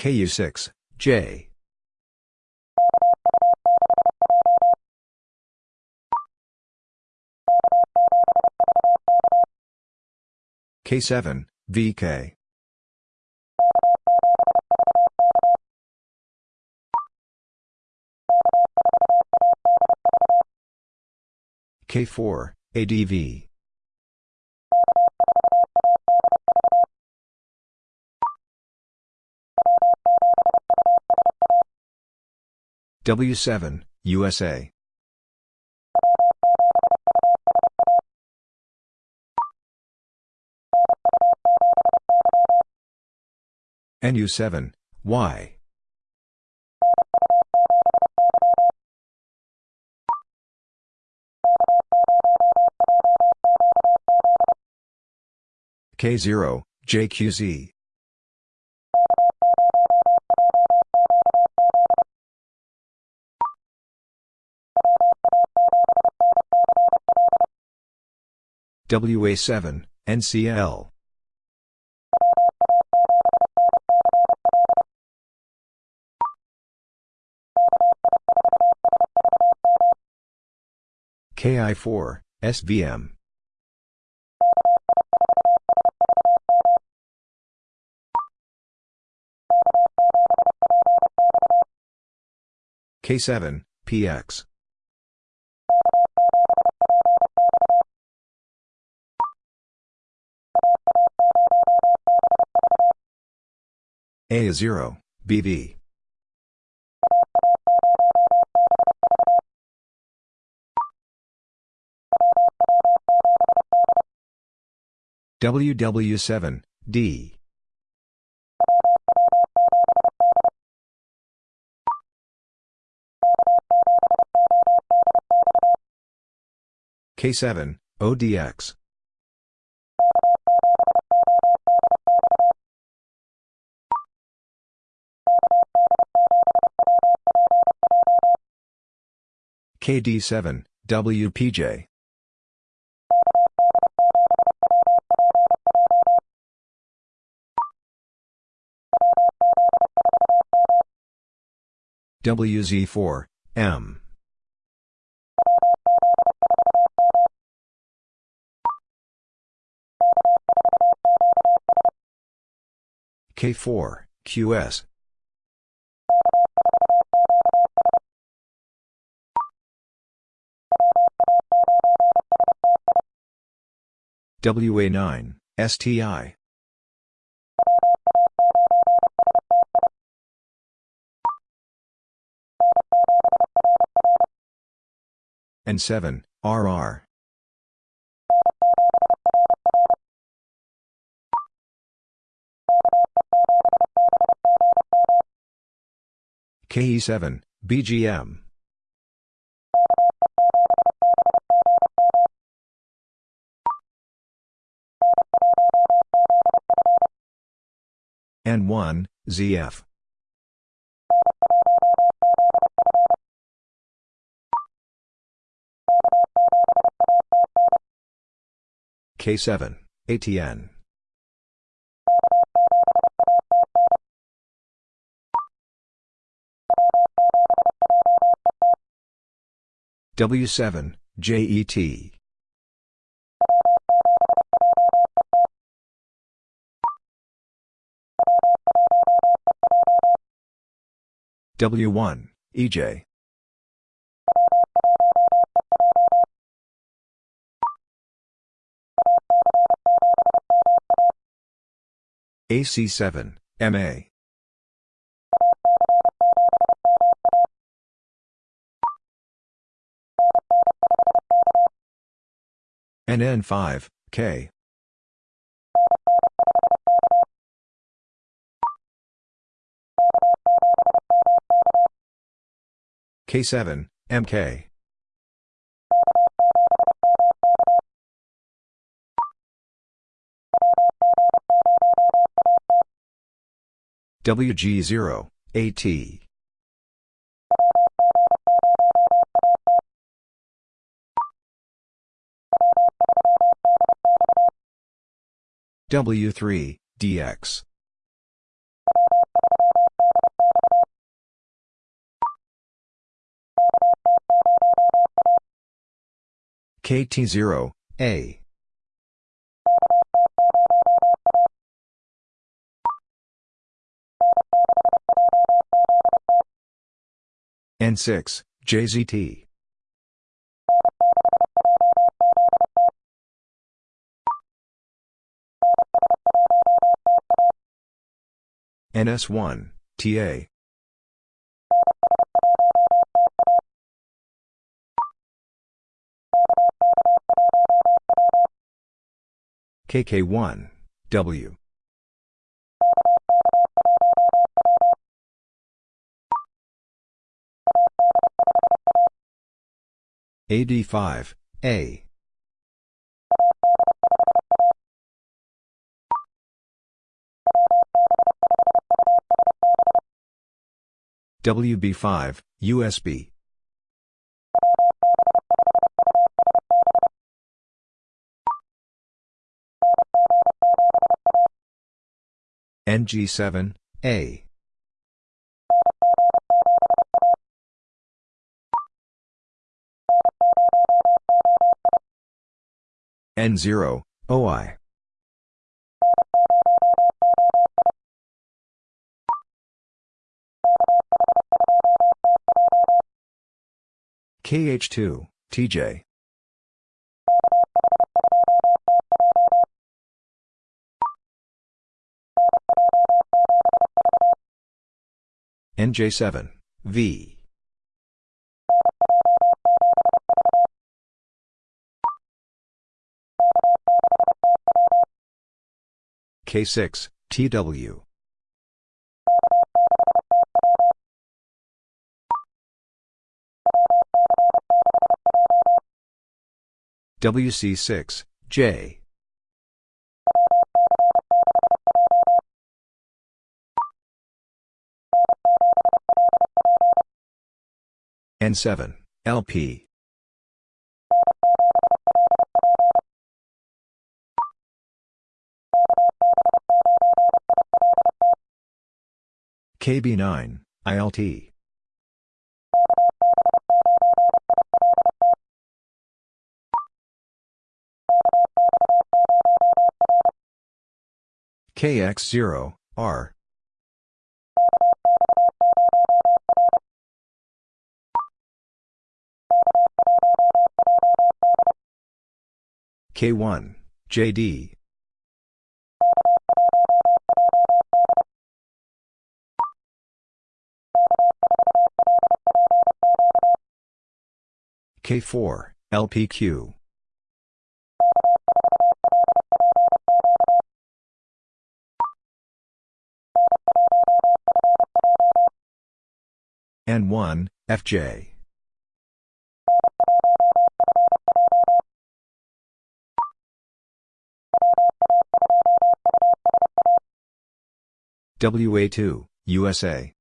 KU6, J. K7, VK. K4, ADV. W7, USA. NU7, Y. K0, JQZ. WA7, NCL. KI4, SVM. K7, PX. A0, BV. WW7, D. K7, ODX. KD7, WPJ. WZ4, M. K4, QS. WA9, STI. N7, RR. KE7, BGM. N1, ZF. K7, ATN. W7, JET. W1, EJ. AC7, MA. NN5, K. K7, MK. WG0, AT. W3, DX. KT0, A. N6, JZT. NS1, TA. KK1, W. AD5, A. WB5, USB. NG7, A. N0, OI. KH2, TJ. NJ7, V. K6, TW. WC6, J. N7, LP. KB9, ILT. KX0, R. K1, JD. K4, LPQ. N1, FJ. WA2, USA.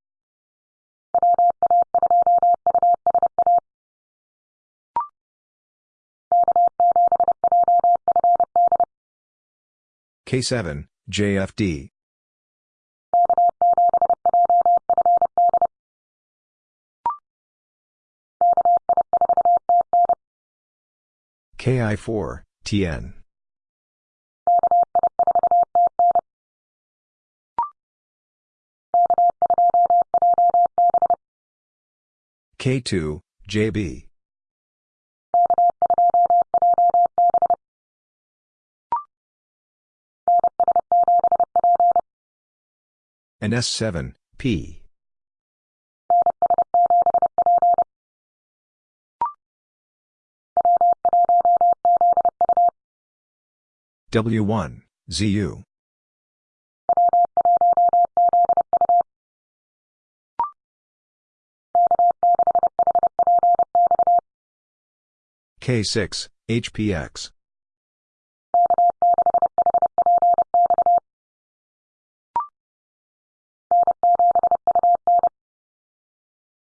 K7, JFD. KI4, TN. K2, JB. And S7, P. W1, ZU. K6, HPX.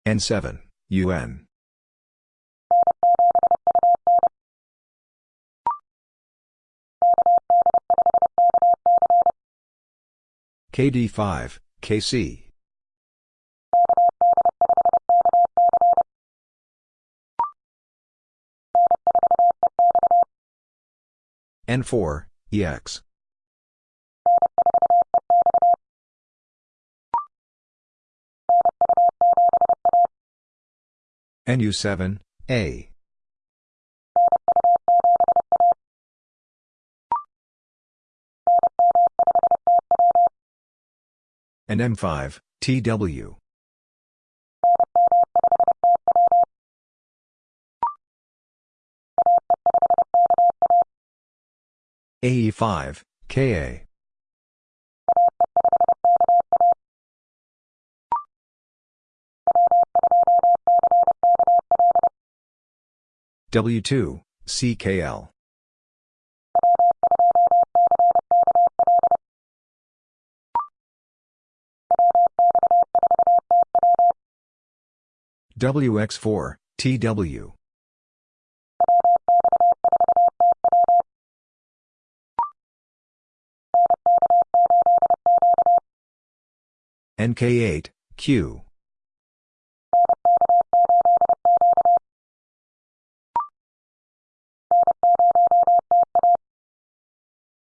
N7, UN. KD5, KC. N4, EX. NU7, A. and M5, TW. AE5, KA. W2, CKL. WX4, TW. NK8, Q.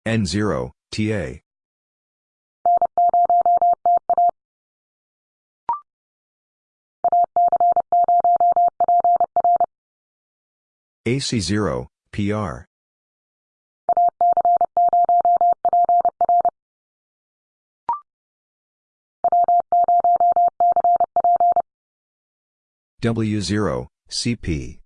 N0, TA. AC0, PR. W0, CP.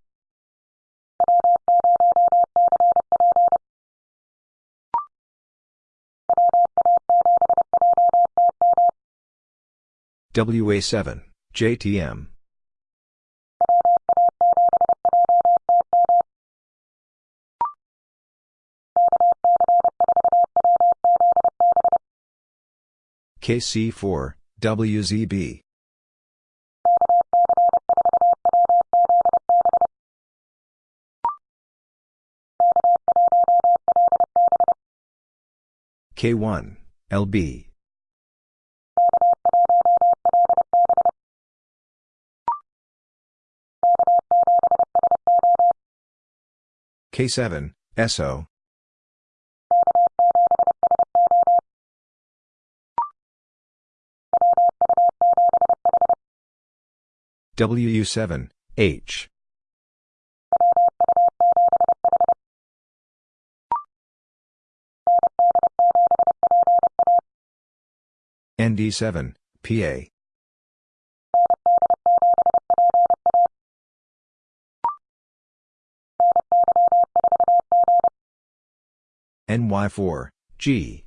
WA7, JTM. KC4, WZB. K1, LB. K7, SO. WU7, H. ND7, PA. NY4, G.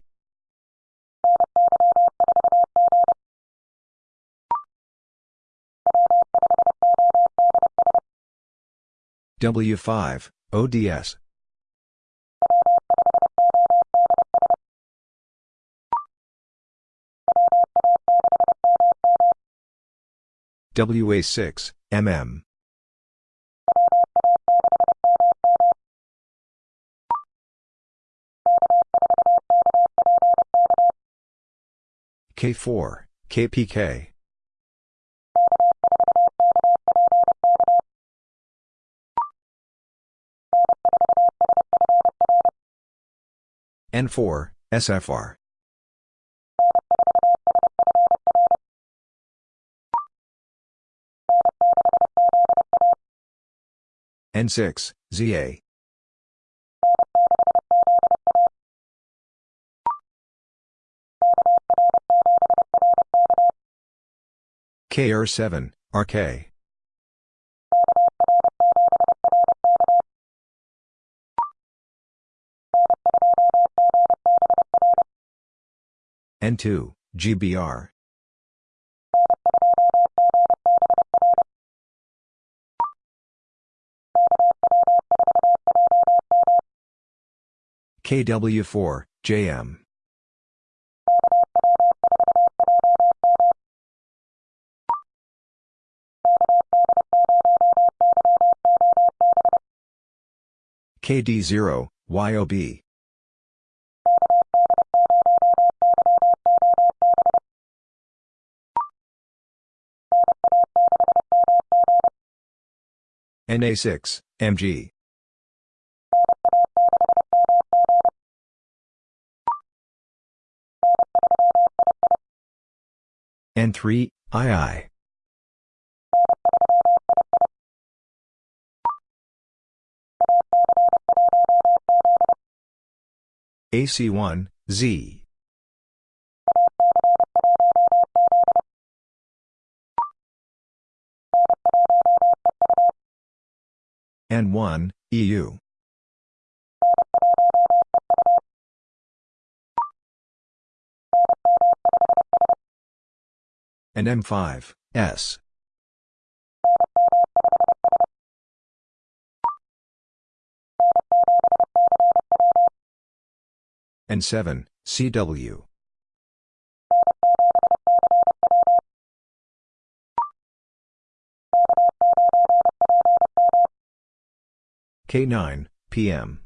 W5, ODS. WA6, MM. K4, KPK. N4, SFR. N6, ZA. KR7, RK. N2, GBR. KW4, JM. KD0, YOB. NA6, MG. N3, II. AC1, Z. N1, EU. And M5, S. and 7, CW. K9, PM.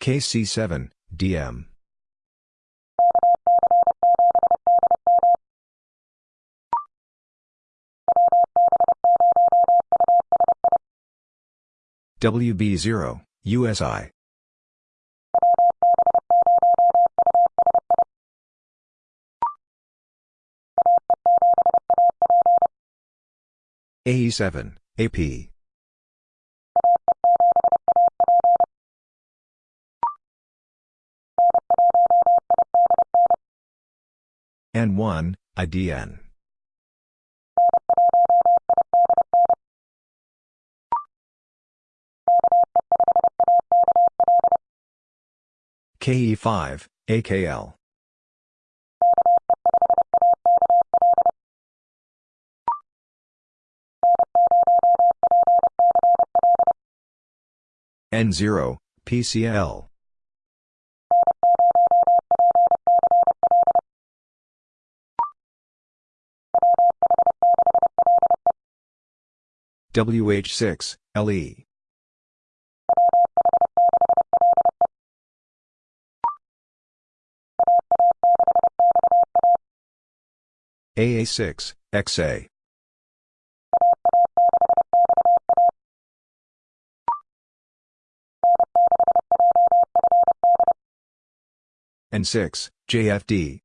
KC7, DM. WB0, USI. AE7, AP. N1, IDN. KE5, AKL. N0, PCL. WH6, LE. AA6, XA. and 6, JFD.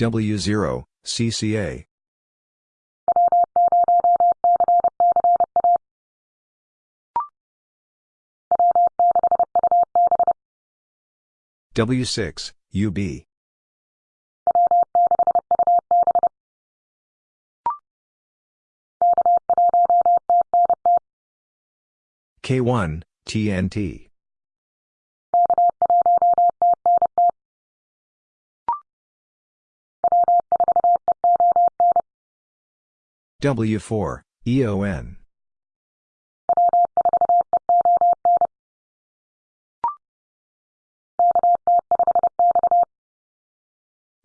W0, CCA. W6, UB. K1, TNT. W4, EON.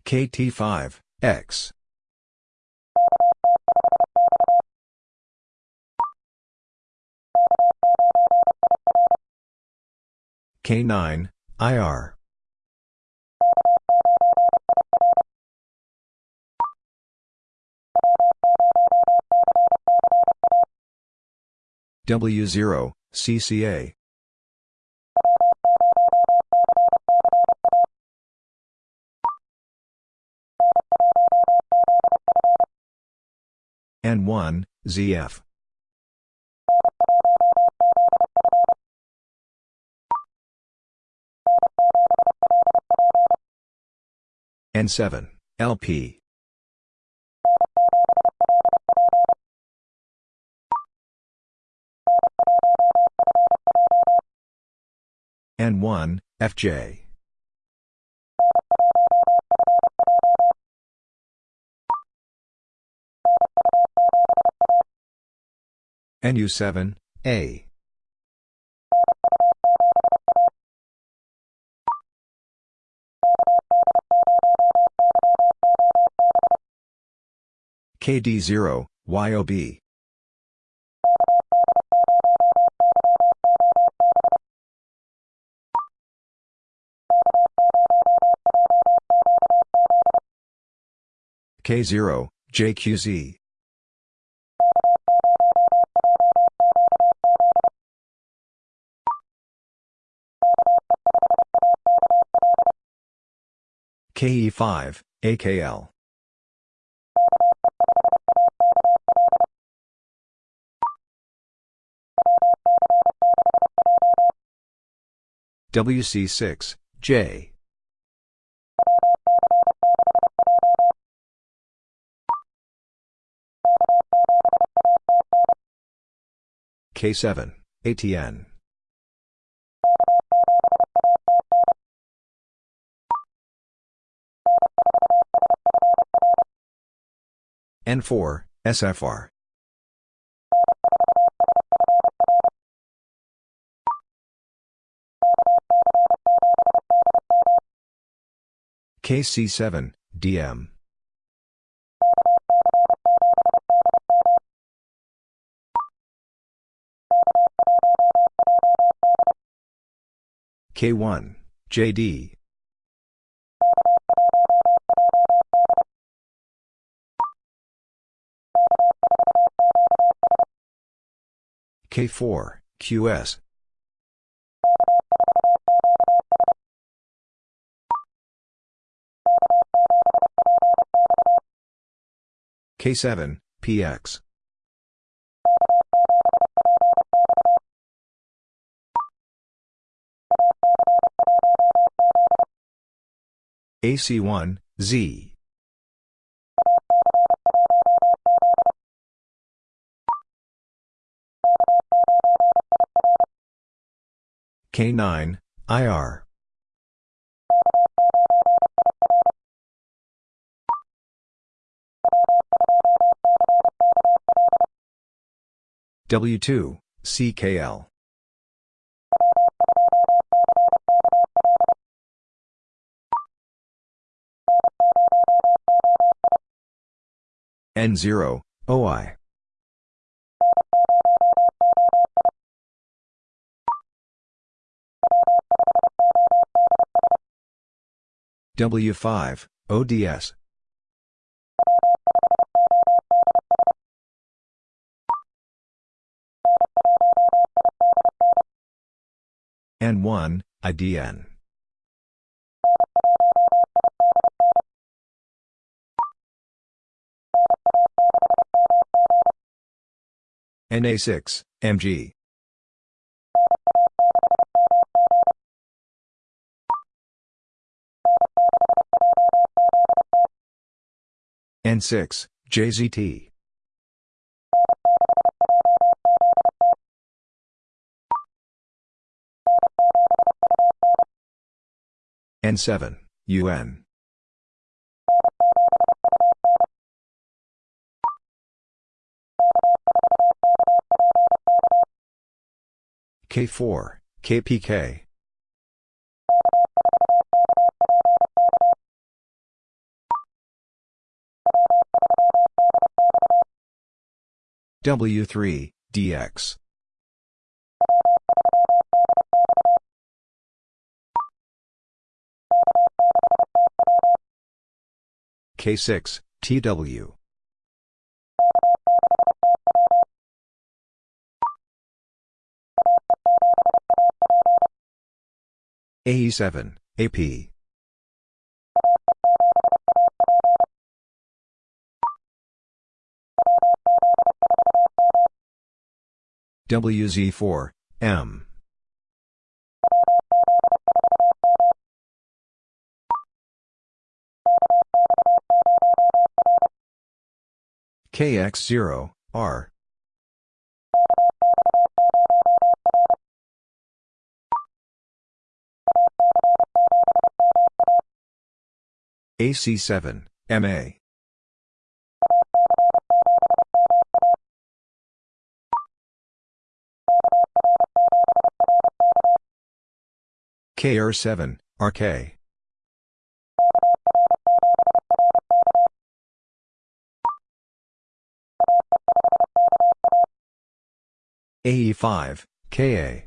KT5, X. K9, IR. W0, CCA. N1, ZF. N7, LP. N1, FJ. NU7, A. KD0, YOB. K0, JQZ. KE5, AKL. WC6, J. K7, ATN. N4, SFR. KC7, DM. K1, JD. K4, QS. K7, PX. AC1, Z. K9, IR. W2, CKL. N0, OI. W5, ODS. N1, IDN. NA6, MG. N6, JZT. N7, UN. K4, KPK. W3, DX. K6, TW. AE7, AP. WZ4, M. KX0, R. AC7, MA. KR7, RK. AE5, KA.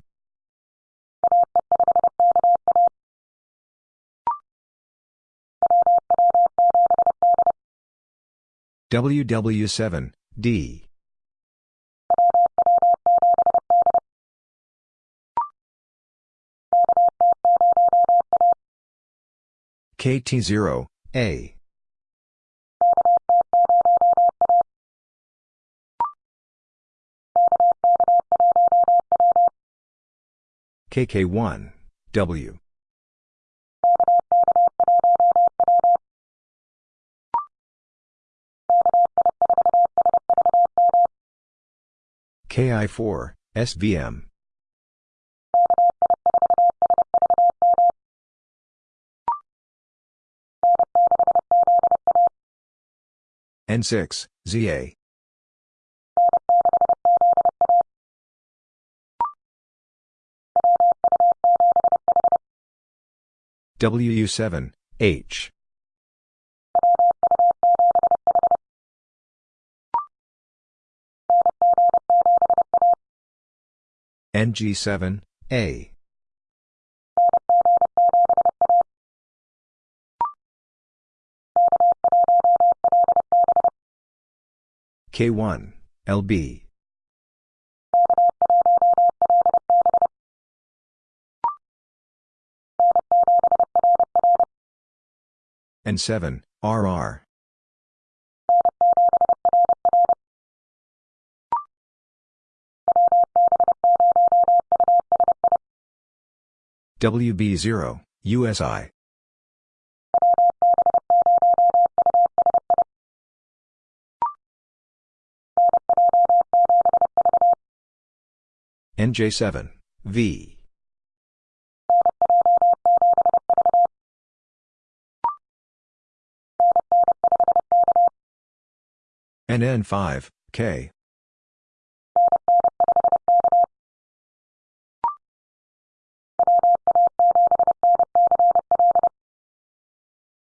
WW7, D. KT0, A. KK1, W. KI4, SVM. N6, ZA. WU7, H. NG7, A. K1, LB. N7, RR. WB0, USI. NJ7, V. NN5, K.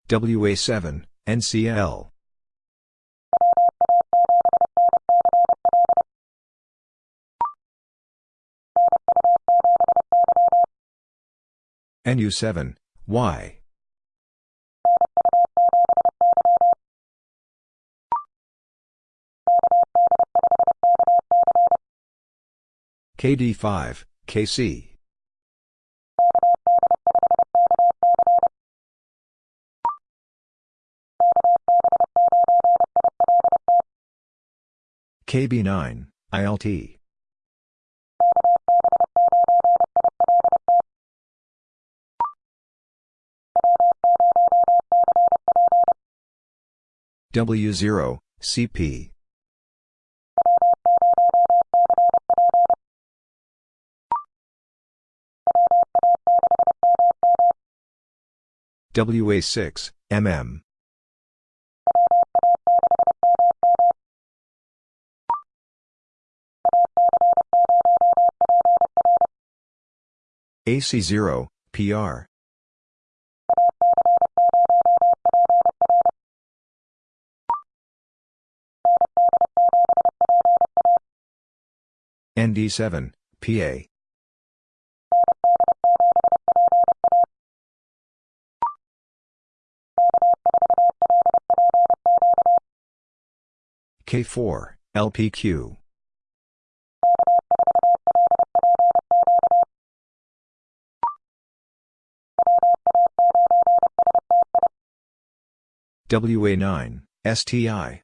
WA7, NCL. NU7, Y. KD5, KC. KB9, ILT. W0, CP. WA6, MM. AC0, PR. ND7, PA. K4, LPQ. WA9, STI.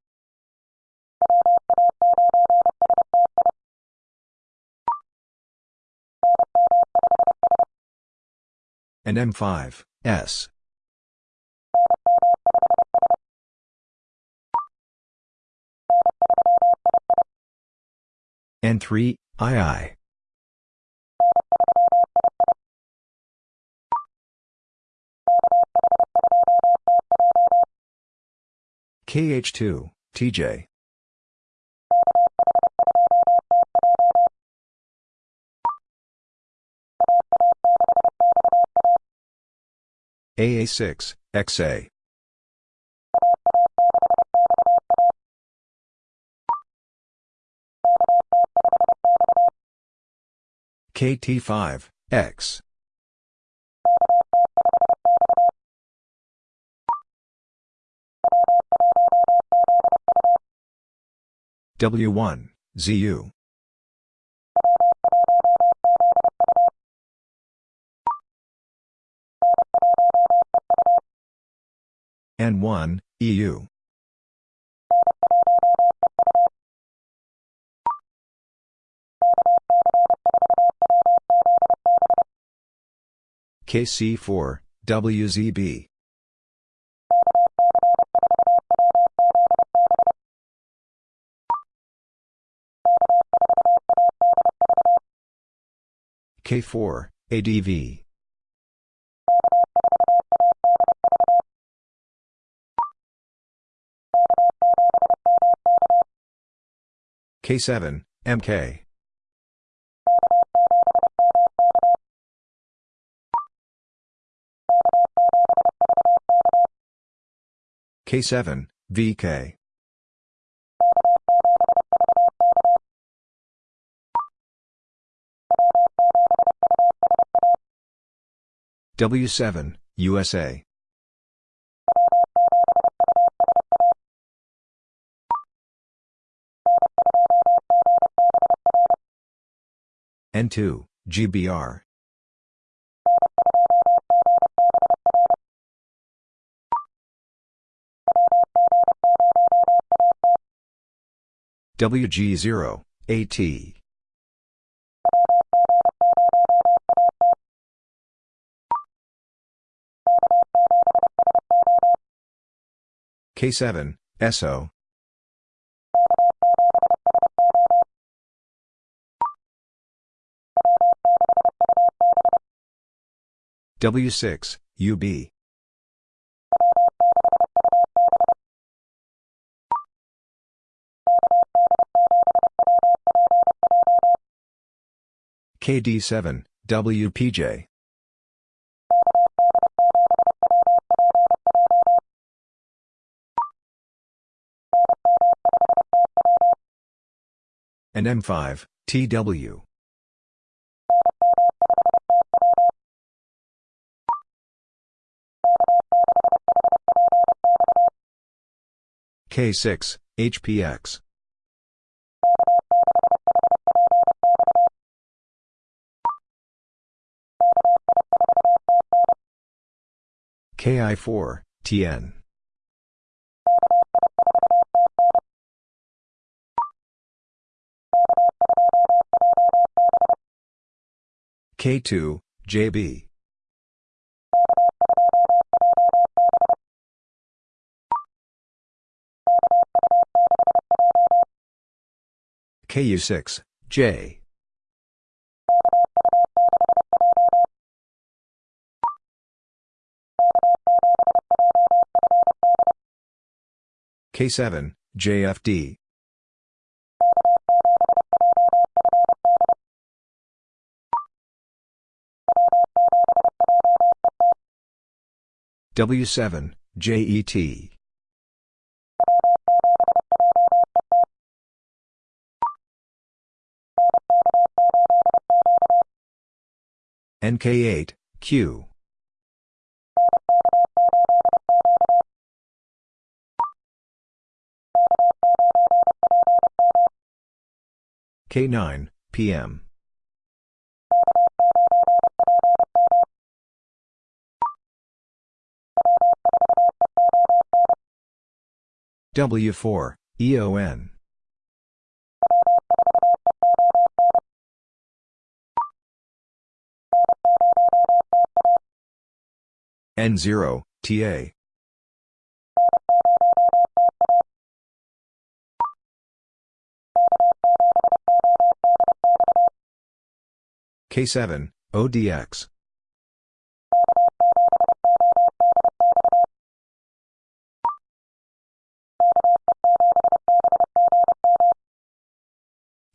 And M5, S. N3, II. KH2, TJ. AA6, XA. KT5, X. W1, ZU. N1, EU. KC4, WZB. K4, ADV. K7, MK. K7, VK. W7, USA. N2, GBR. WG0, AT. K7, SO. W6, UB. KD7, WPJ. And M5, TW. K6, HPX. KI4, TN. K2, JB. KU6, J. K7, JFD. W7, JET. NK8, Q. K9, PM. W4, EON. N0, TA. K7, ODX.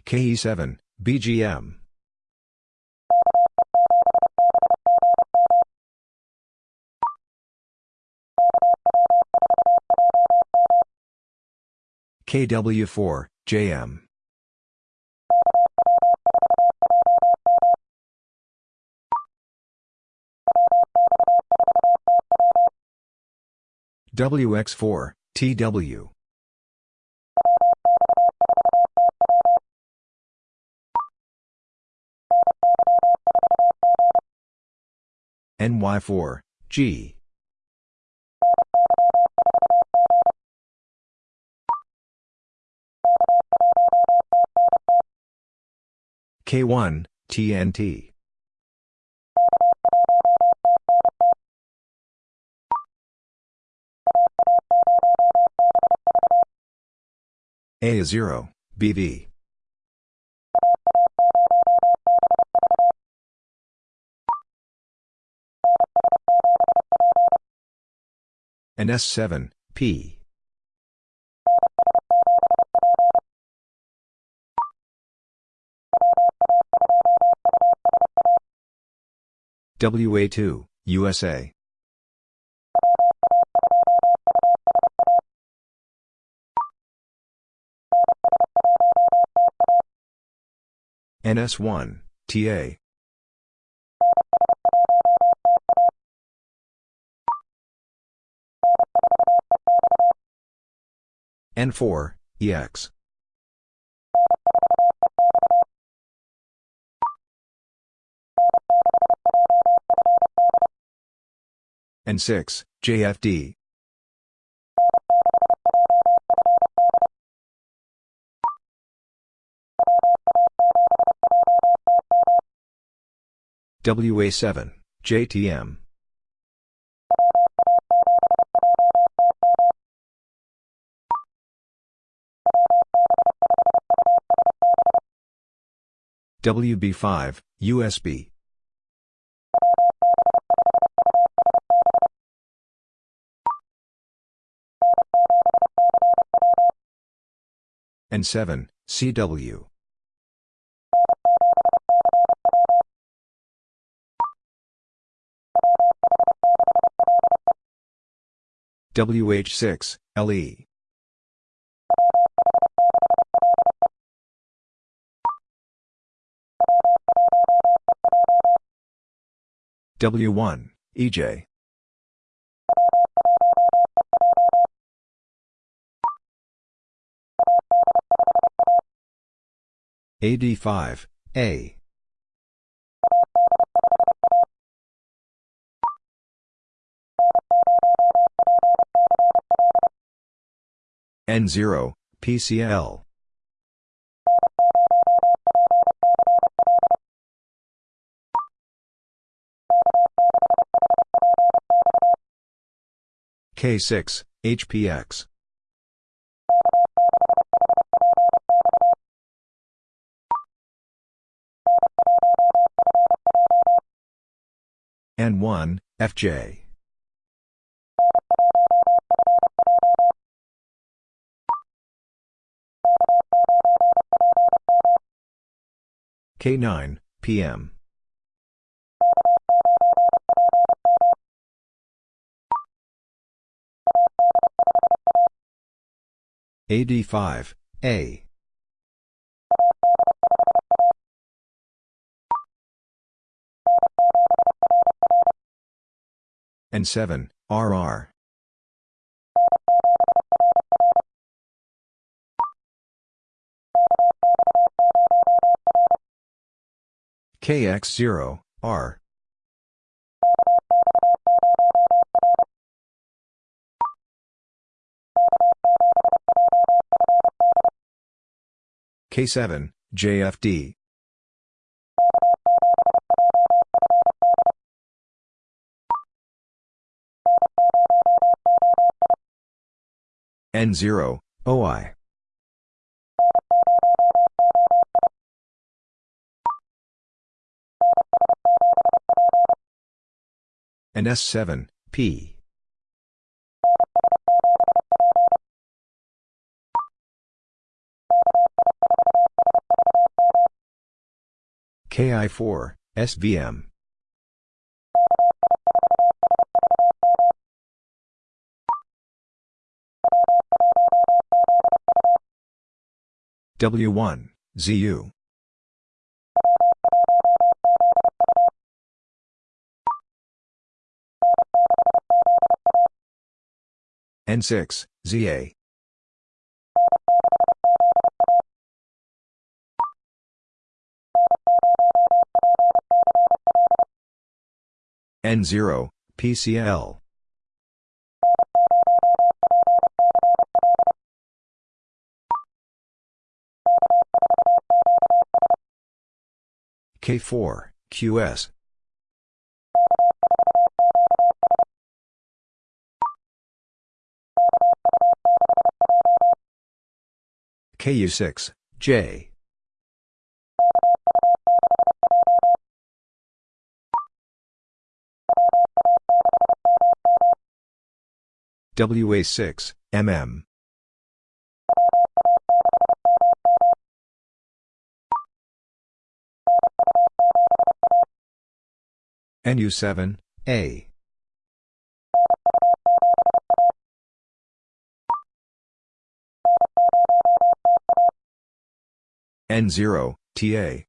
KE7, BGM. KW4, JM. WX4, TW. NY4, G. K1, TNT. A0, BV. And S7, P. WA2, USA. NS1, TA. N4, EX. N6, JFD. WA7, JTM. WB5, USB. N7, CW. WH6, LE. W1, EJ. AD5, A. N0, PCL. K6, HPX. N1, FJ. K9, PM. AD5, A. N7, RR. KX0, R. K7, JFD. N0, OI. and S7, P. KI4, SVM. W1, ZU. N6, ZA. N0, PCL. K4, QS. KU6, J. WA6, MM. NU7, A. N0, TA.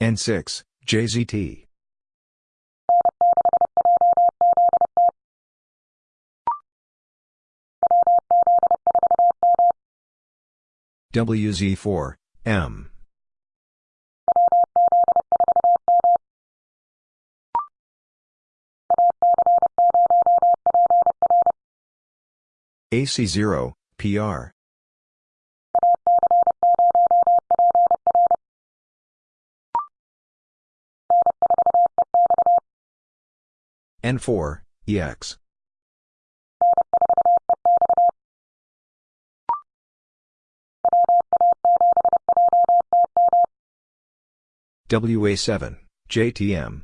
N6, JZT. WZ4, M. AC0, PR. N4, EX. WA7, JTM.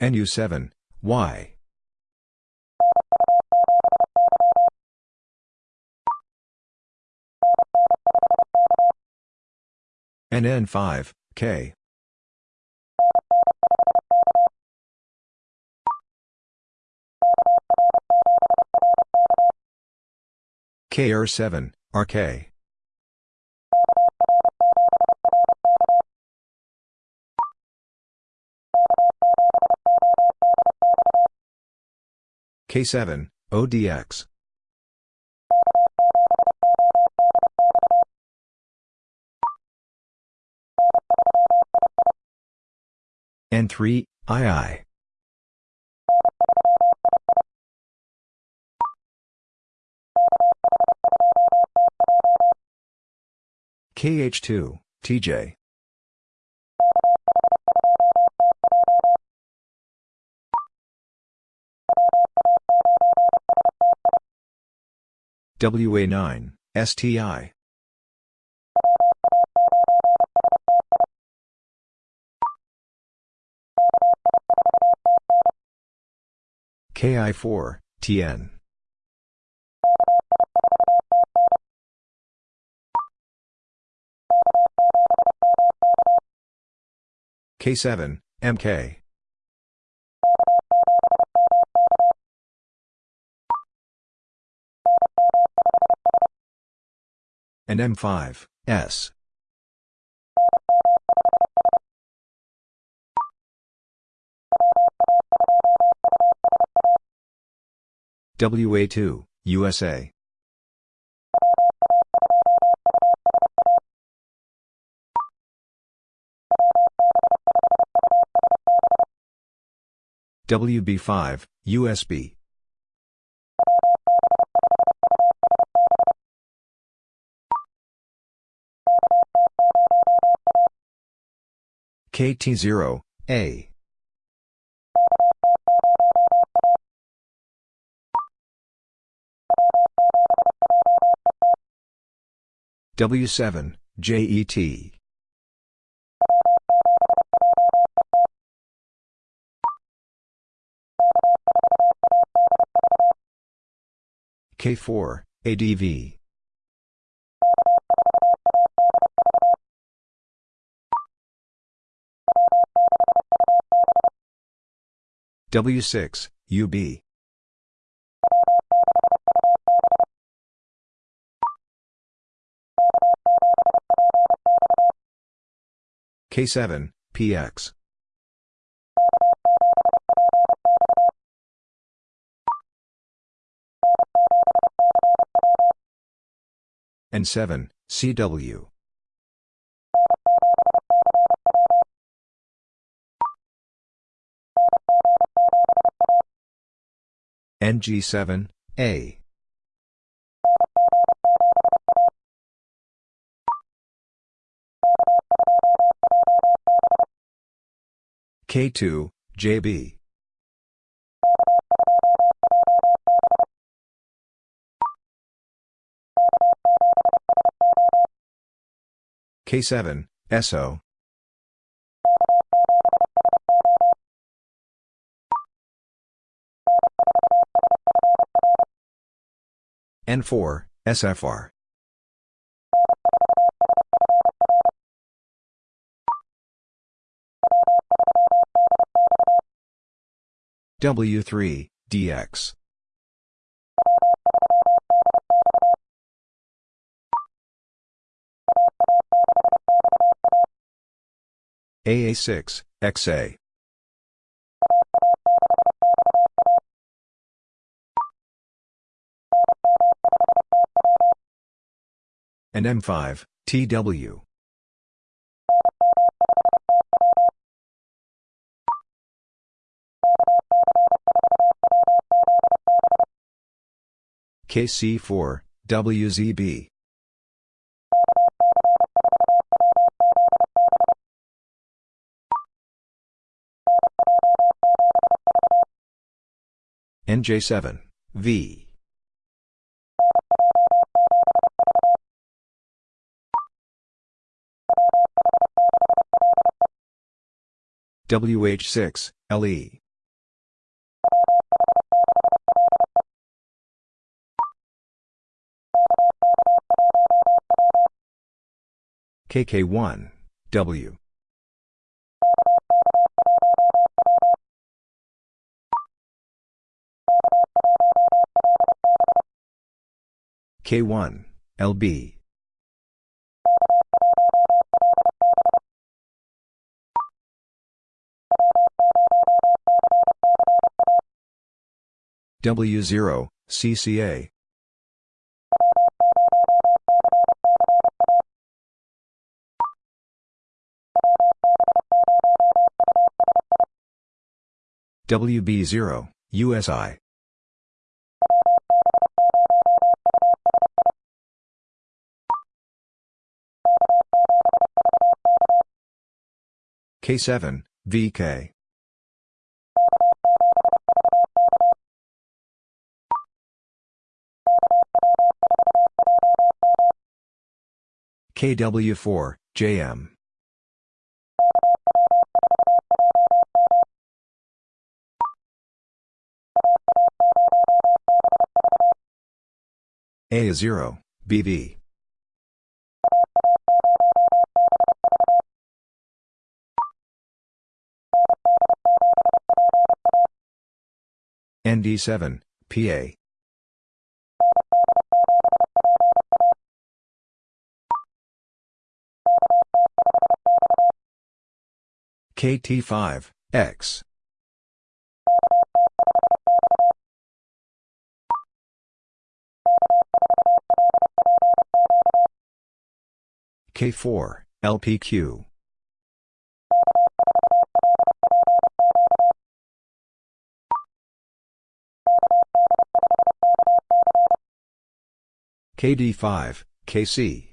NU7, Y. NN5, K. KR7, RK. K7, ODX. N3, II. KH2, TJ. WA9, STI. KI4, TN. K7, MK. And M5, S. WA2, USA. WB5, USB. KT0, A. W7, JET. K4, ADV. W6, UB. K7, PX. and 7, CW. NG7, A. K2, JB. K7, SO. N4, SFR. W3, DX. AA6, XA. And M5, TW. KC4, WZB. NJ7, V. WH6, LE. KK1, W. K1, LB. W0, CCA. WB0, USI. K7, VK. KW4, JM. A0, BV. ND7, PA. KT5, X. K4, LPQ. KD5, KC.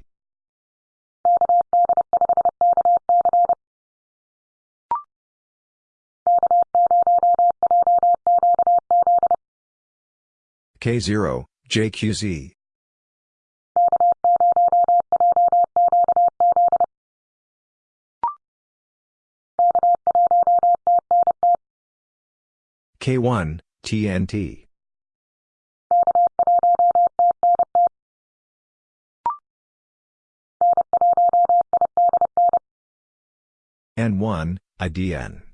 K0, JQZ. K1, TNT. N1, IDN.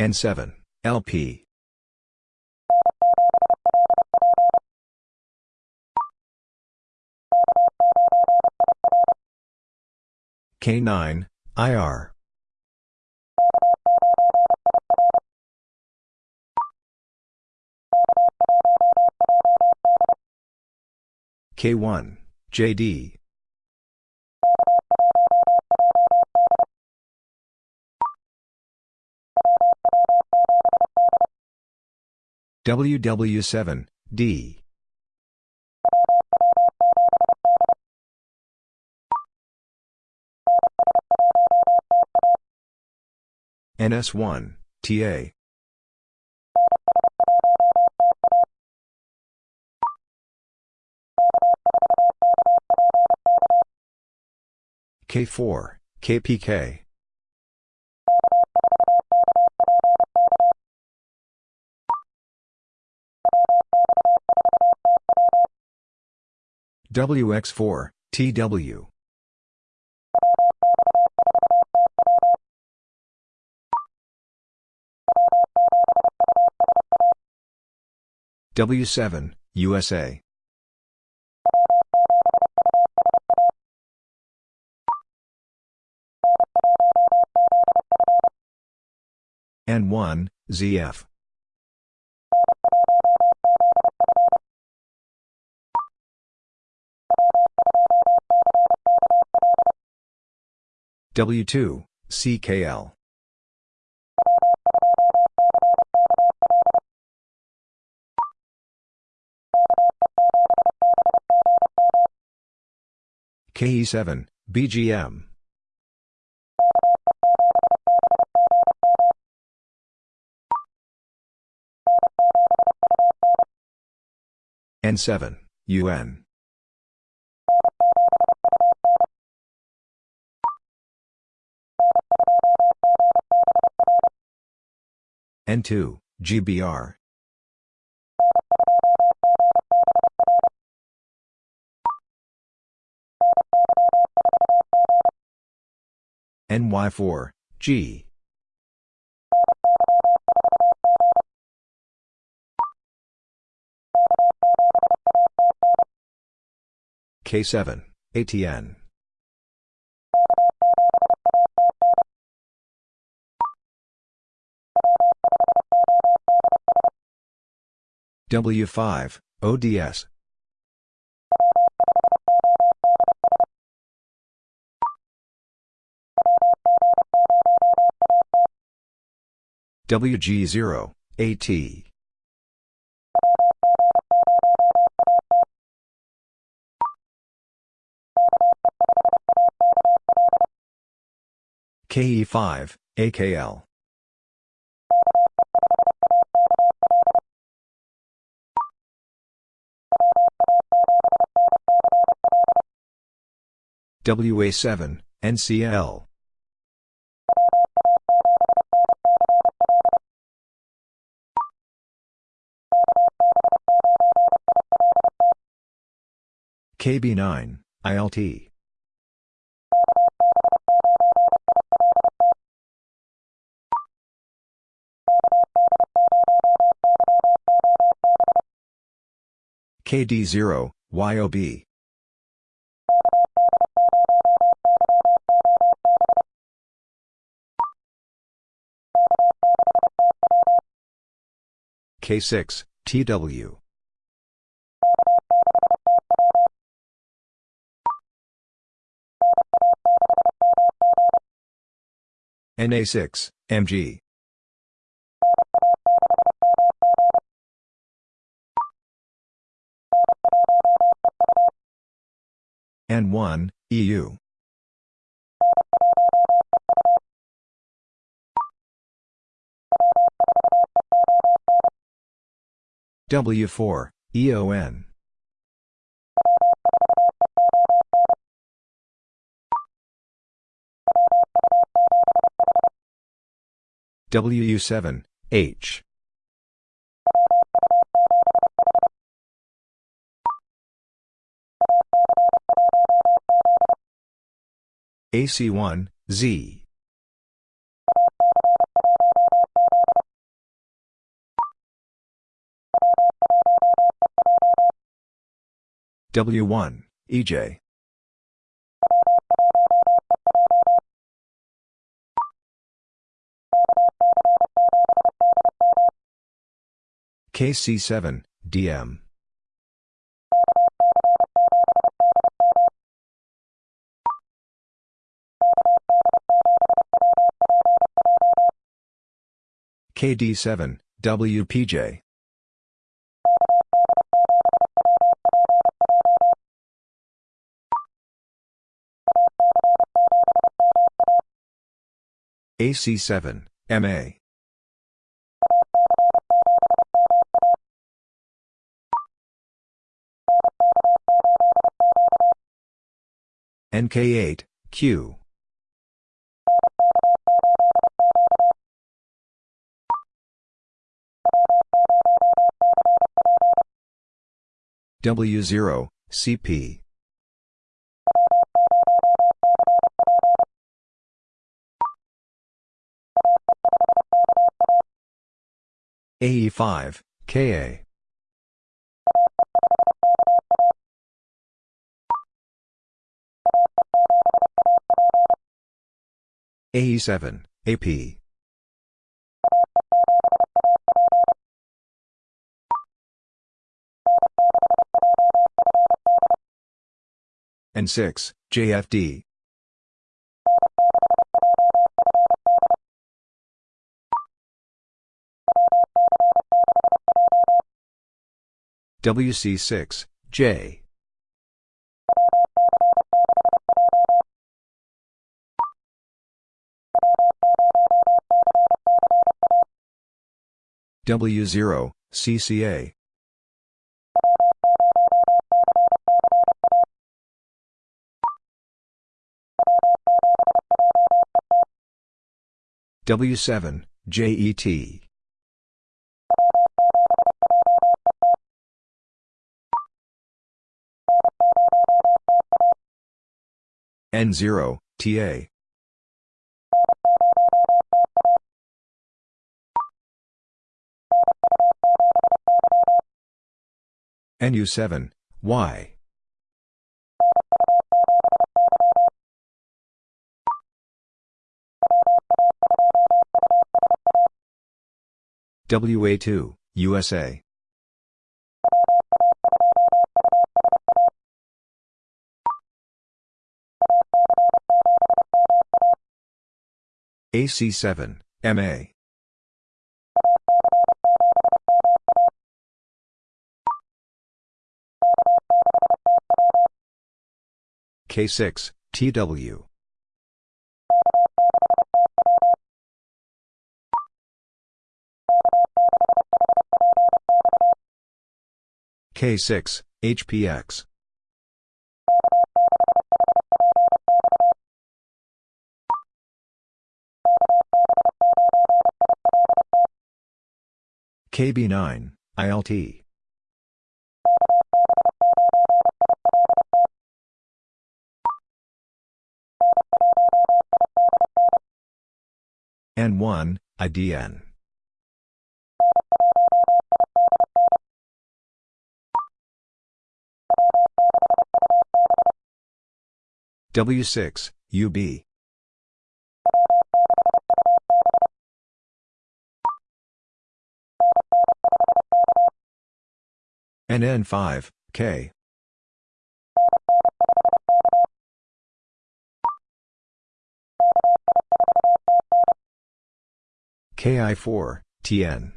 N7, LP. K9, IR. K1, JD. WW7, D. NS1, TA. K4, KPK. WX4, TW. W7, USA. N1, ZF. W2, CKL. KE7, BGM. N7, UN. N2, GBR. NY4, G. K7, ATN. W5, ODS. WG0, AT. KE5, AKL. WA7, NCL. KB9, ILT. KD0, YOB. K6, TW. NA6, MG. N1, EU. W4, EON. WU7, H. AC1, Z. W1, EJ. KC7, DM. KD7, WPJ. AC7, MA. NK8, Q. W0, CP. AE5, KA. AE7, AP. and 6, JFD. WC6, J. W0, CCA. W7, JET. N0, TA. NU7, Y. WA2, USA. AC7, MA. K6, TW. K6, HPX. KB9, ILT. N1, IDN. W6, UB. NN5, K. KI4, TN.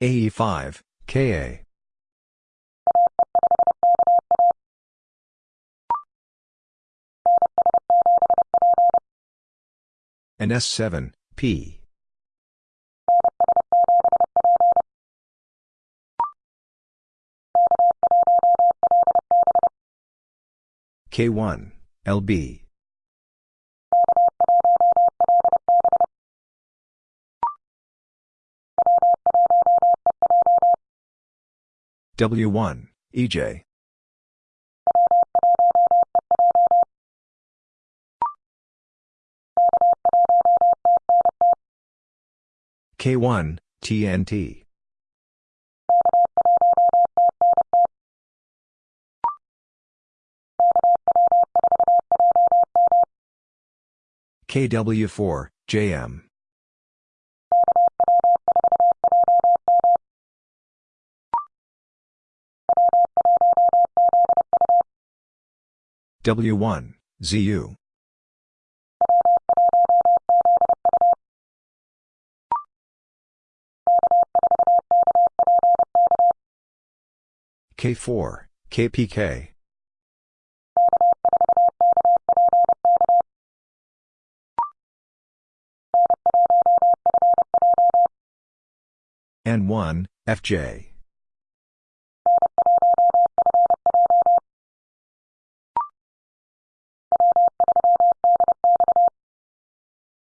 AE5, KA. And S7, P. K1, LB. W1, EJ. K1, TNT. KW4, JM. W1, ZU. K4, KPK. N1, FJ.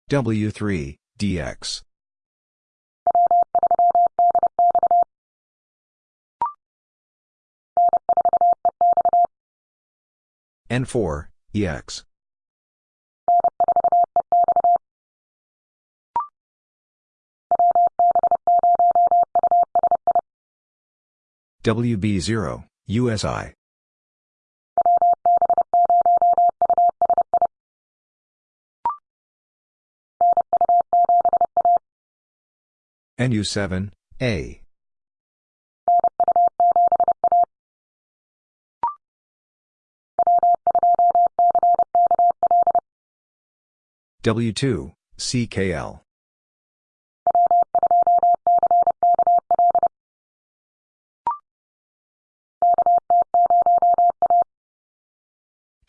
W3, DX. N4, EX. WB0, USI. NU7, A. W2, CKL.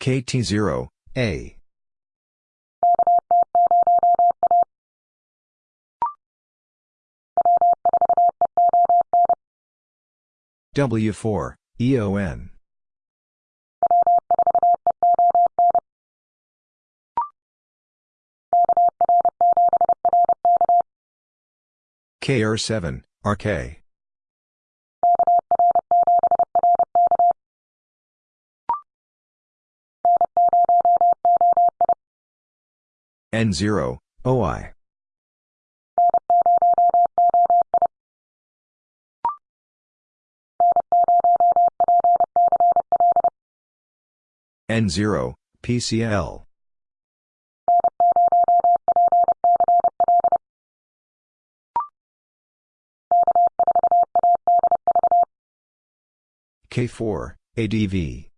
KT0, A. W4, EON. KR7, RK. N0, OI. N0, PCL. K4, ADV.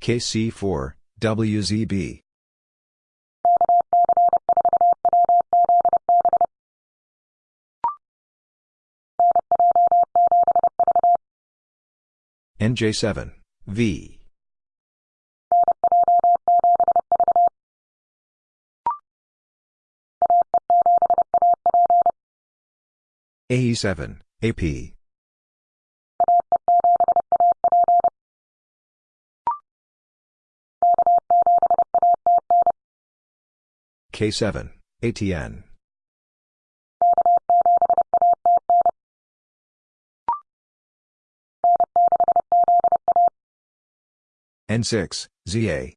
KC4, WZB. NJ7, V. AE7, AP. K7, ATN. N6, ZA.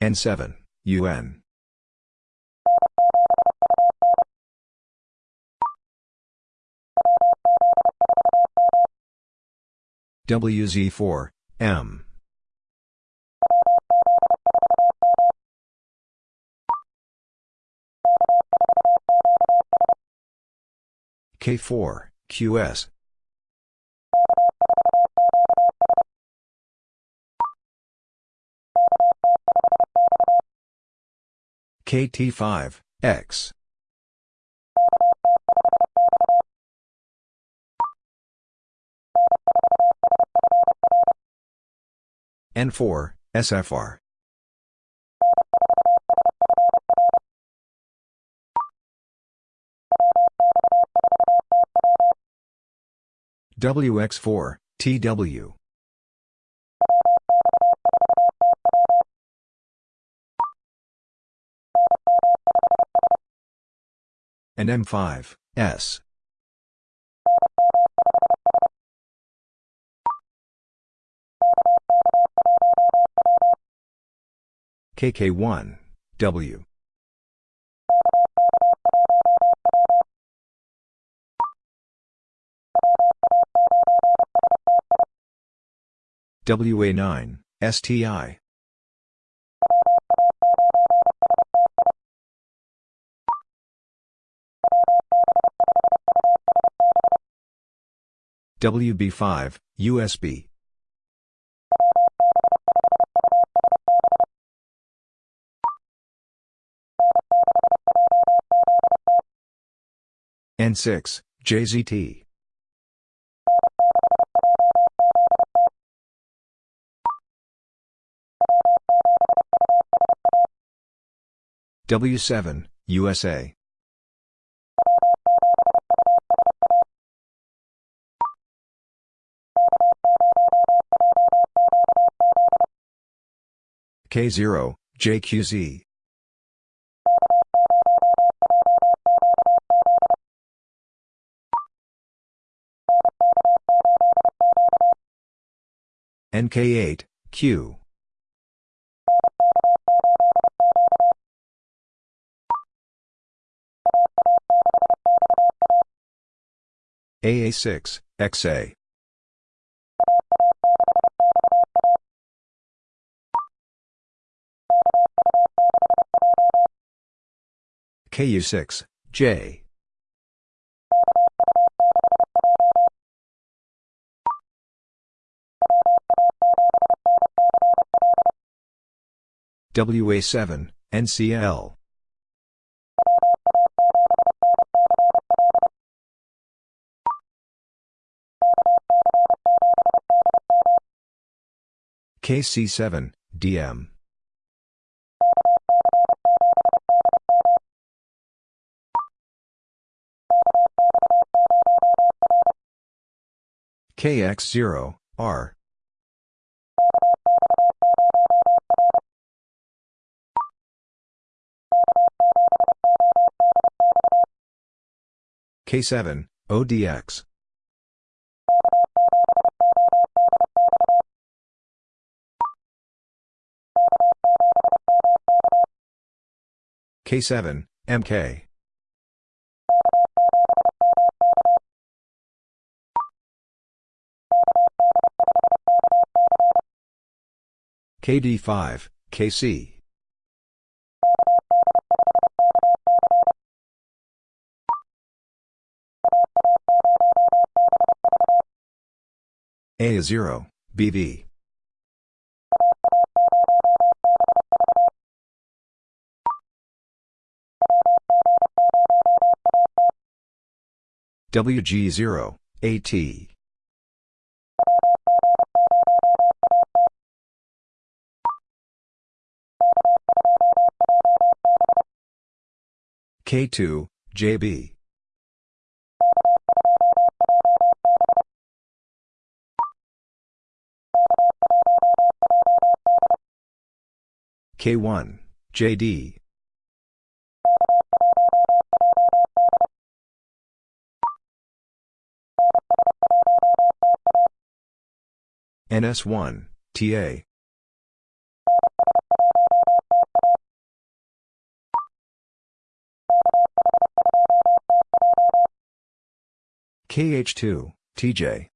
N7, UN. WZ4, M. K4, QS. KT5, X. N4, SFR. WX4, TW. And M5, S. KK1, W. WA9, STI. WB5, USB. N6, JZT. W7, USA. K0, JQZ. NK8, Q. AA6, XA. KU6, J. WA7, NCL. KC7, DM. KX0, R. K7, ODX. K7, MK. KD5, KC. A0, BV. WG0, AT. K2, JB. K1, JD. NS1, TA. KH2, TJ.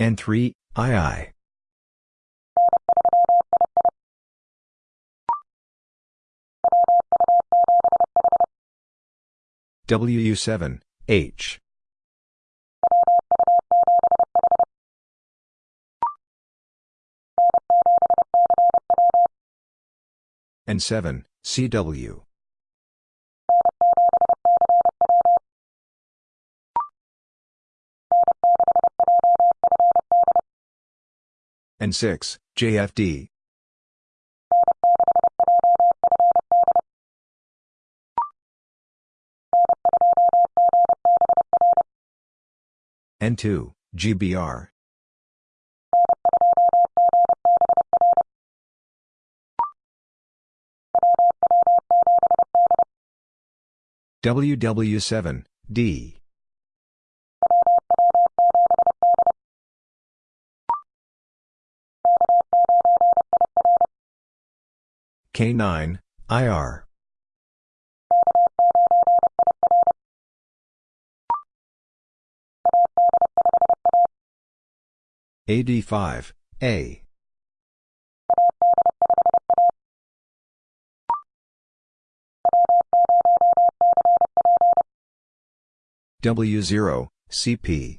N3, II. WU7, H. N7, CW. N6, JFD. N2, GBR. WW7, D. K9, IR. AD5, A. W0, CP.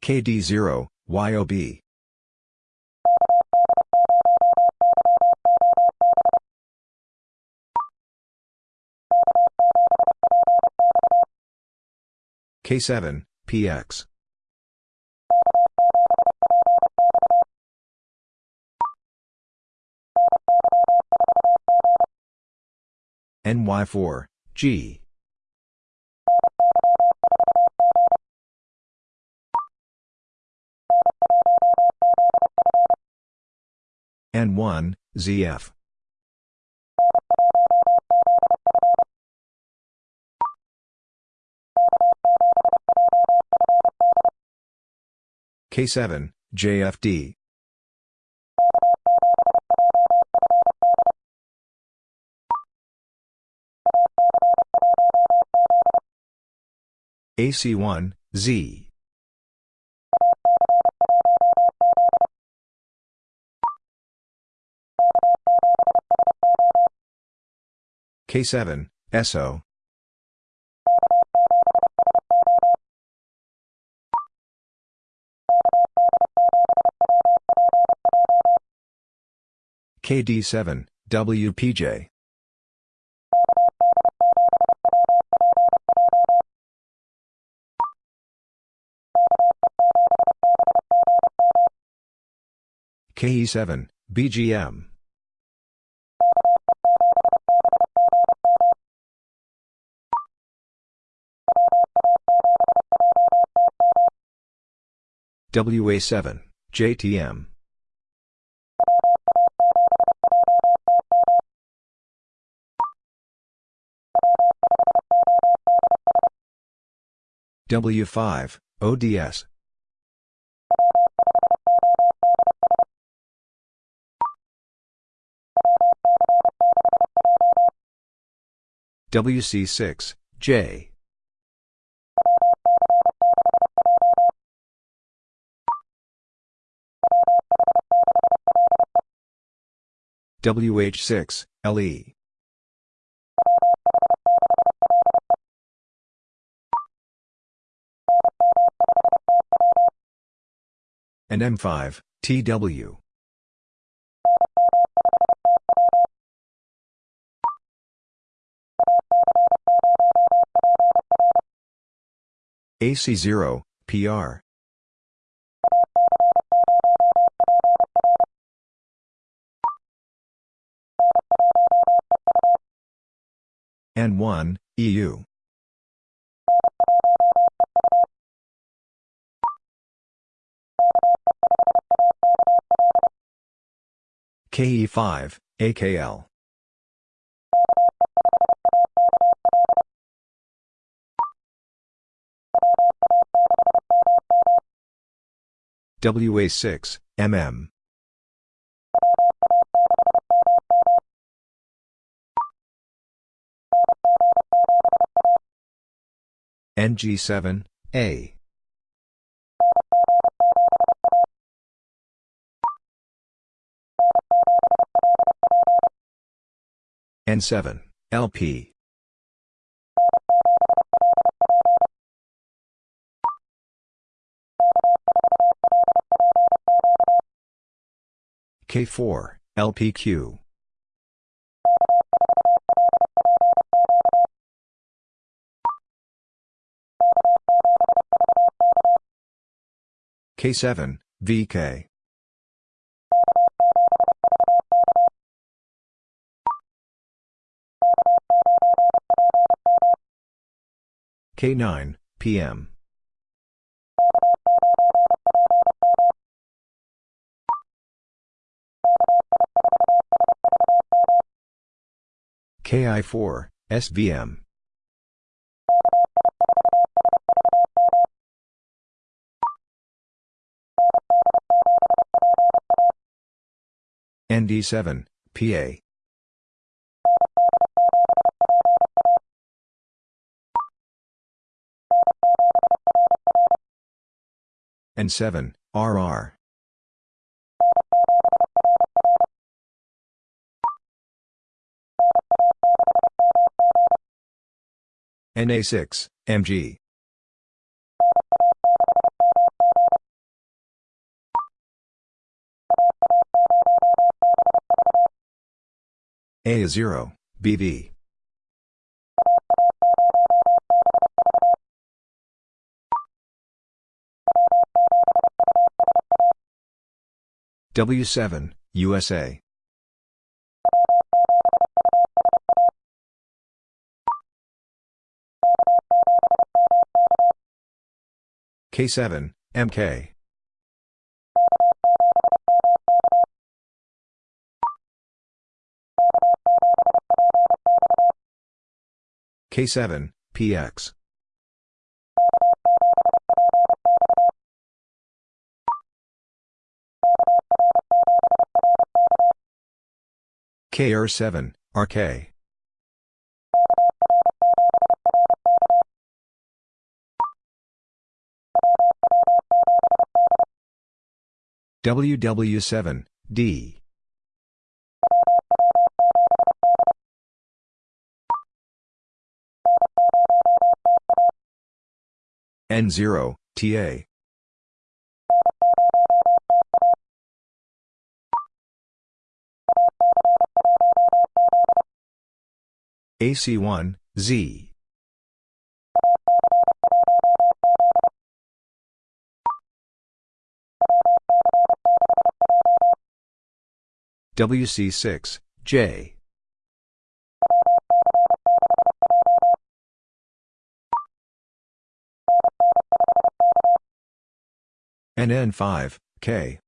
KD0, YOB. K7, PX. NY4, G. N1, ZF. K7, JFD. AC1, Z. K7, SO. KD7, WPJ. KE7, BGM. WA7, JTM. W5, ODS. WC6, J. WH6, LE. and M5, TW. AC0, PR. N1, EU. KE5, AKL. WA6, MM. NG7, A. N7, LP. K4, LPQ. K7, VK. K9, PM. KI4, SVM. ND7, PA. N7, RR. NA6, MG. A0, BV. W7, USA. K7, MK. K7, PX. KR7, RK. WW7, D. N0, TA. AC1, Z. WC6, J. NN5, K.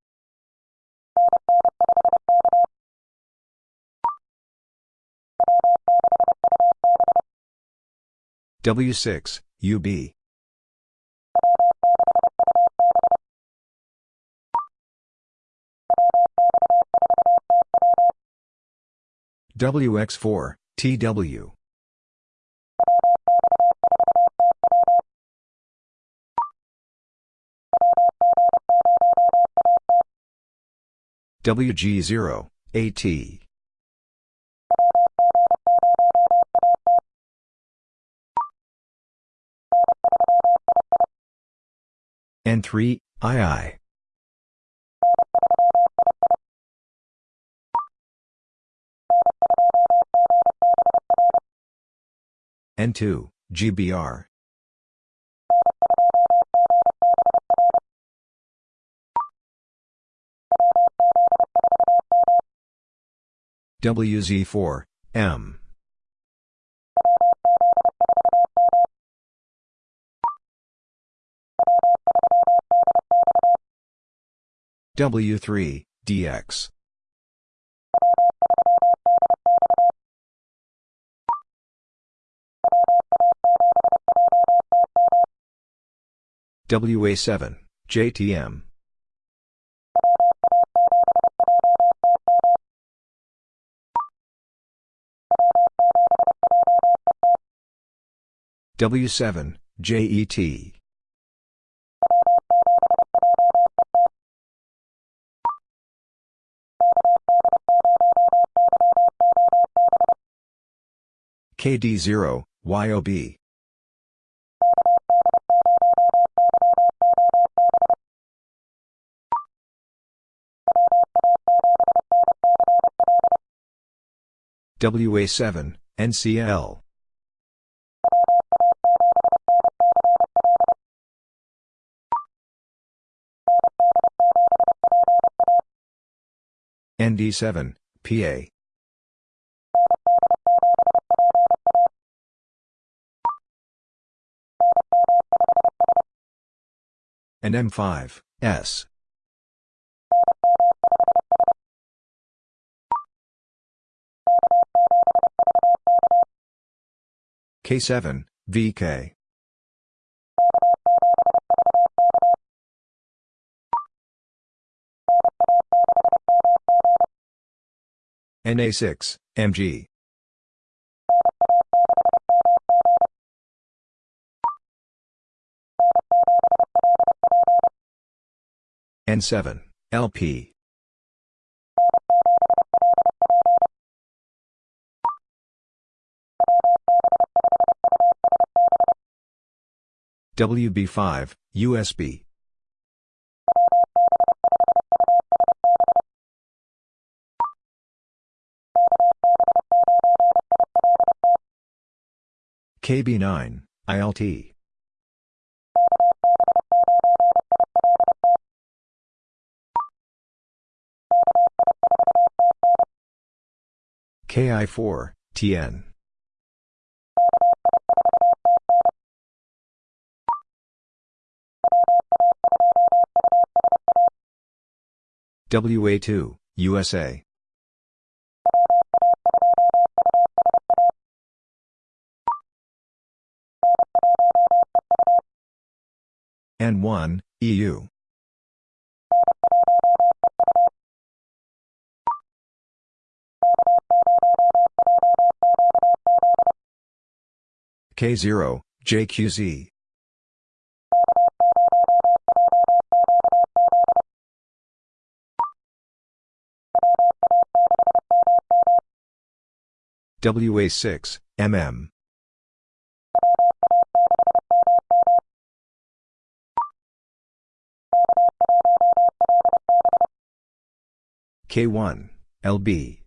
W6, UB. WX4, TW. WG0, AT. N3, II. N2, GBR. WZ4, M. W3, DX. WA7, JTM. W7, JET. KD0, YOB. WA7, NCL. ND7, PA. And M5, S. K7, VK. NA6, MG. N7, LP. WB5, USB. KB9, ILT. KI4, TN. WA2, USA. N1, EU. K0, JQZ. WA6, MM. K1, LB.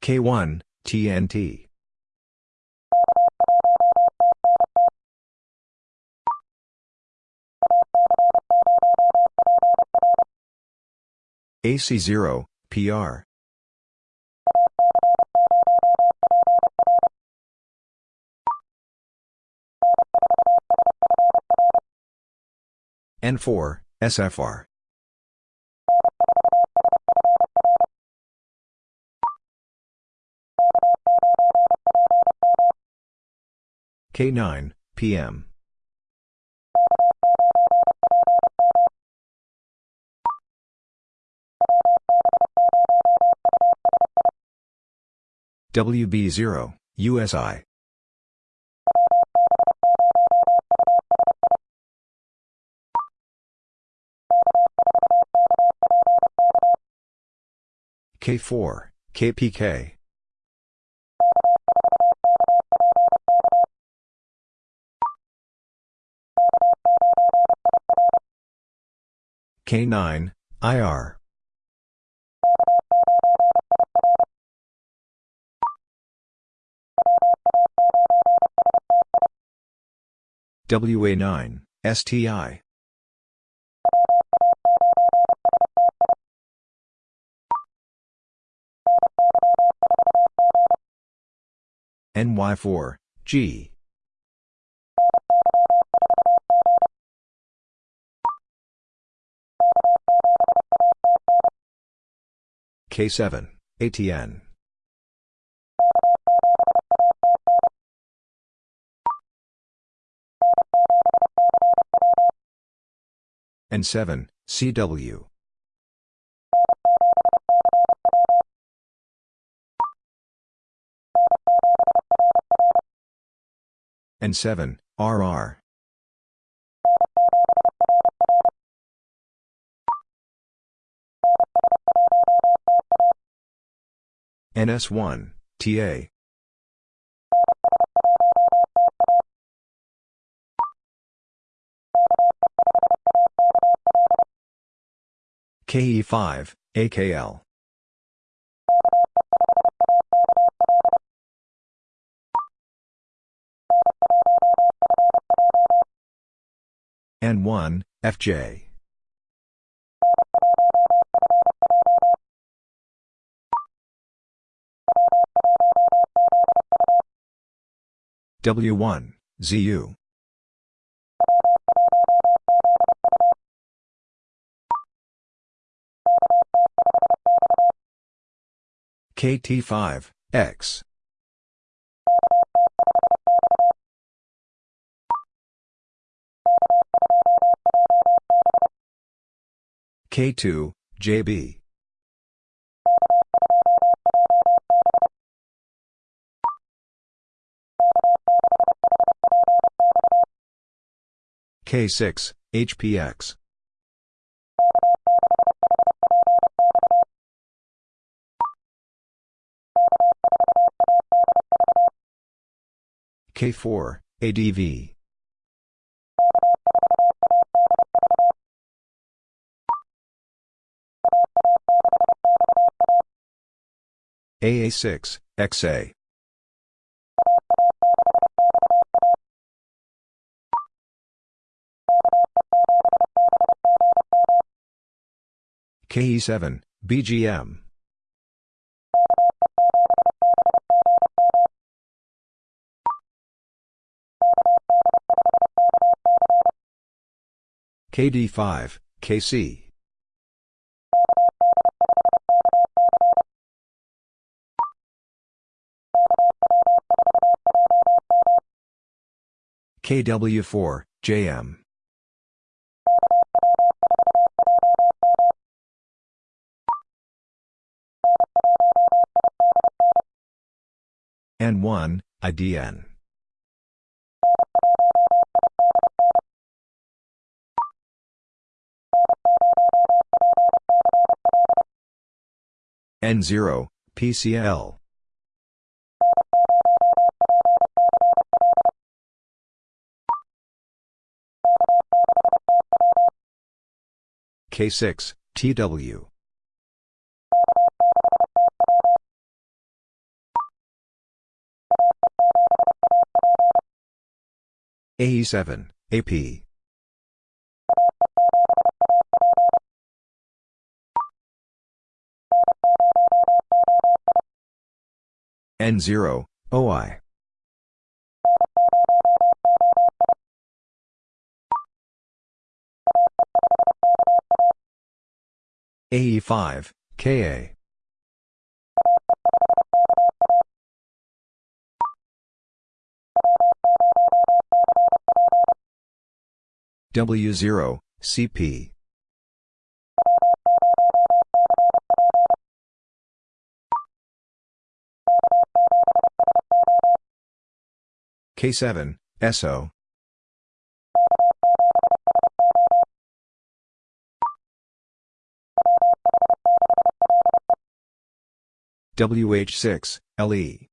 K1, TNT. AC0, PR. N4, SFR. K9, PM. WB0, USI. K4, KPK. K9, IR. WA9, STI. NY4, G. K7, ATN. N7, CW. N7, RR. NS1, TA. KE5, AKL. N1, FJ. W1, ZU. KT5, X. K2, JB. K6, HPX. K4, ADV. AA6, XA. KE7, BGM. KD5, KC. KW4, JM. N1, IDN. N0, PCL. K6, TW. AE7, AP. N0, OI. AE5, KA. W0, CP. K7, SO. WH6, LE.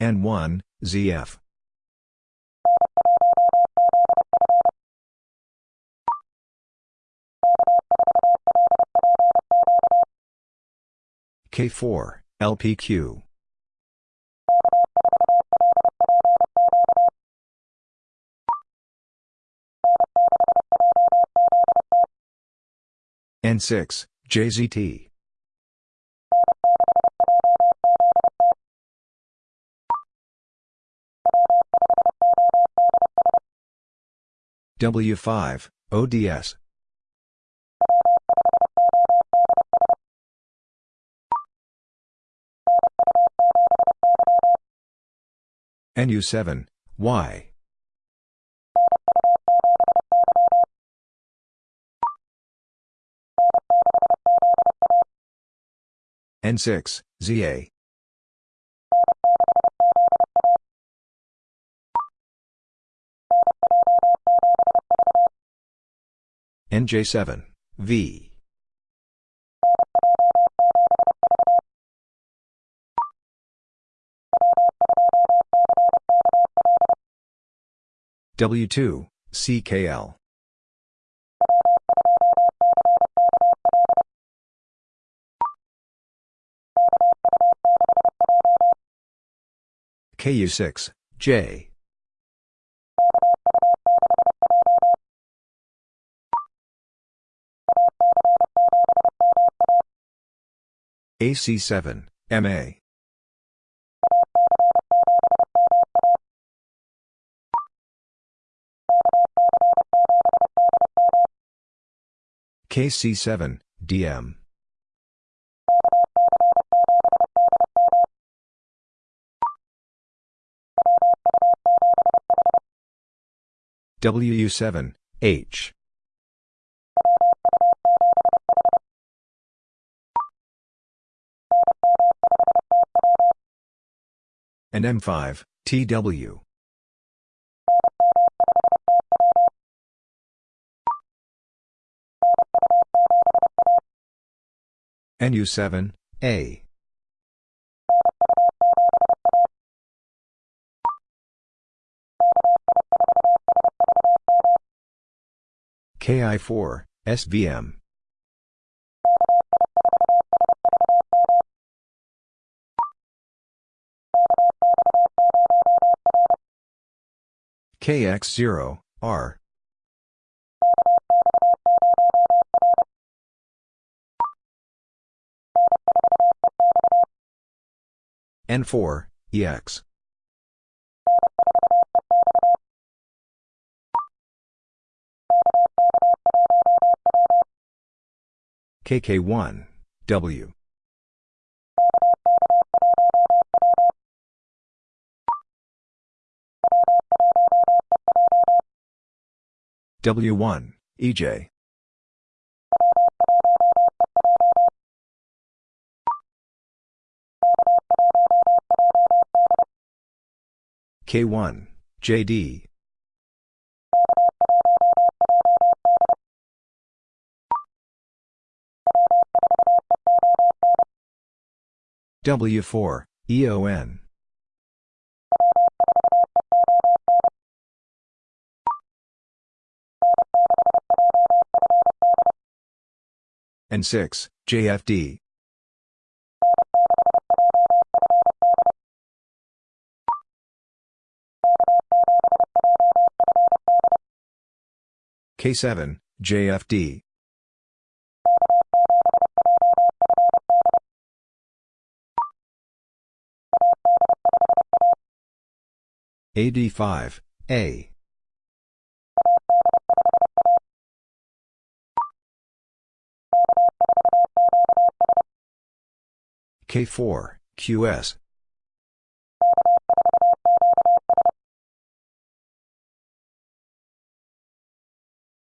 N1, ZF. K4, LPQ. N6, JZT. W5, ODS. NU7, Y. N6, ZA. NJ7, V. W2, CKL. KU6, J. AC7, MA. KC7, DM. WU7, H. And M5, TW. NU7, A. KI4, SVM. KX0, R. N4, EX. KK1, W. W1, EJ. K1, JD. W4, EON. N6, JFD. K7, JFD. AD5, A. K4, QS.